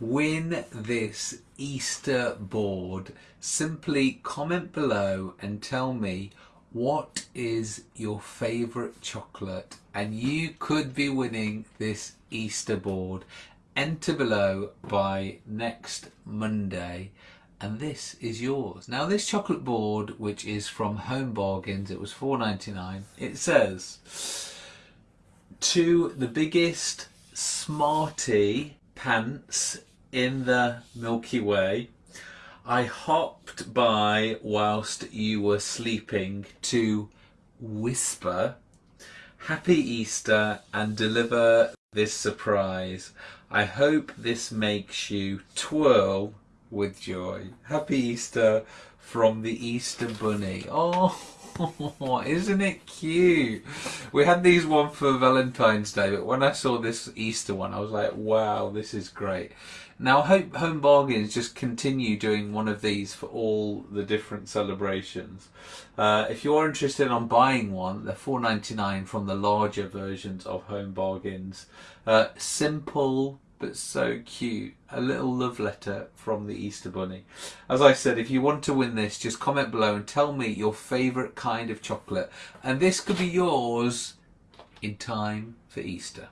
win this Easter board, simply comment below and tell me what is your favourite chocolate and you could be winning this Easter board. Enter below by next Monday and this is yours. Now this chocolate board which is from Home Bargains, it was 4.99. It says to the biggest smarty pants in the Milky Way. I hopped by whilst you were sleeping to whisper Happy Easter and deliver this surprise. I hope this makes you twirl with joy. Happy Easter from the Easter Bunny. Oh, isn't it cute? We had these one for Valentine's Day, but when I saw this Easter one, I was like, wow, this is great. Now, I hope Home Bargains just continue doing one of these for all the different celebrations. Uh, if you're interested on buying one, they're four ninety nine from the larger versions of Home Bargains. Uh, simple, but so cute. A little love letter from the Easter Bunny. As I said, if you want to win this, just comment below and tell me your favourite kind of chocolate. And this could be yours in time for Easter.